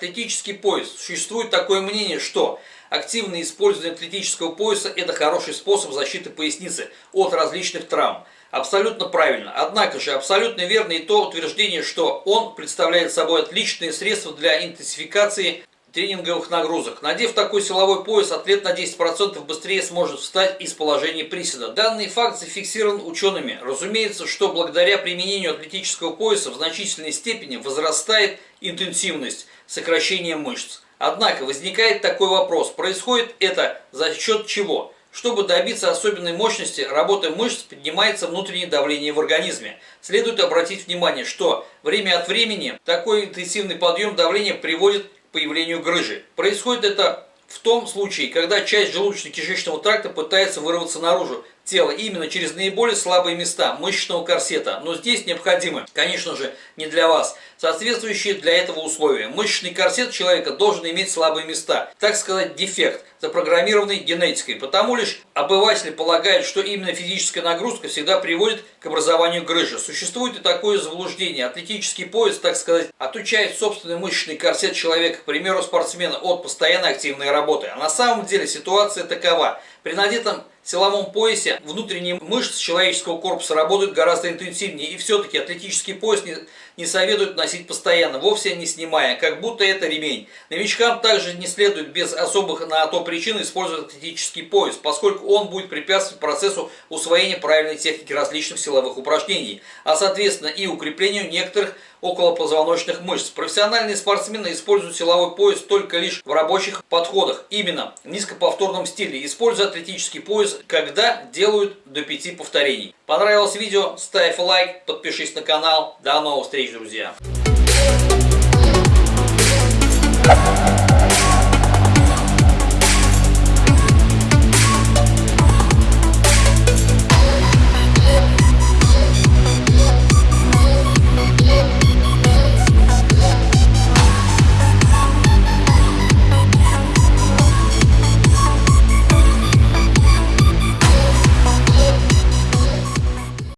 Атлетический пояс. Существует такое мнение, что активное использование атлетического пояса – это хороший способ защиты поясницы от различных травм. Абсолютно правильно. Однако же абсолютно верно и то утверждение, что он представляет собой отличное средство для интенсификации тренинговых нагрузок. Надев такой силовой пояс, атлет на 10% быстрее сможет встать из положения приседа. Данный факт зафиксирован учеными. Разумеется, что благодаря применению атлетического пояса в значительной степени возрастает интенсивность сокращения мышц. Однако возникает такой вопрос, происходит это за счет чего? Чтобы добиться особенной мощности работы мышц, поднимается внутреннее давление в организме. Следует обратить внимание, что время от времени такой интенсивный подъем давления приводит появлению грыжи. Происходит это в том случае, когда часть желудочно-кишечного тракта пытается вырваться наружу тела именно через наиболее слабые места мышечного корсета. Но здесь необходимы, конечно же, не для вас, соответствующие для этого условия. Мышечный корсет человека должен иметь слабые места, так сказать, дефект, запрограммированный генетикой. Потому лишь обыватели полагают, что именно физическая нагрузка всегда приводит к образованию грыжи. Существует и такое заблуждение. Атлетический пояс, так сказать, отучает собственный мышечный корсет человека, к примеру, спортсмена, от постоянной активной работы. А на самом деле ситуация такова. При надетом силовом поясе внутренние мышцы человеческого корпуса работают гораздо интенсивнее. И все-таки атлетический пояс не, не советуют носить постоянно, вовсе не снимая, как будто это ремень. Новичкам также не следует без особых на то причин использовать атлетический пояс, поскольку он будет препятствовать процессу усвоения правильной техники различных силовых упражнений, а соответственно и укреплению некоторых околопозвоночных мышц. Профессиональные спортсмены используют силовой пояс только лишь в рабочих подходах, именно в низкоповторном стиле, используя атлетический пояс, когда делают до 5 повторений. Понравилось видео? Ставь лайк, подпишись на канал. До новых встреч, друзья!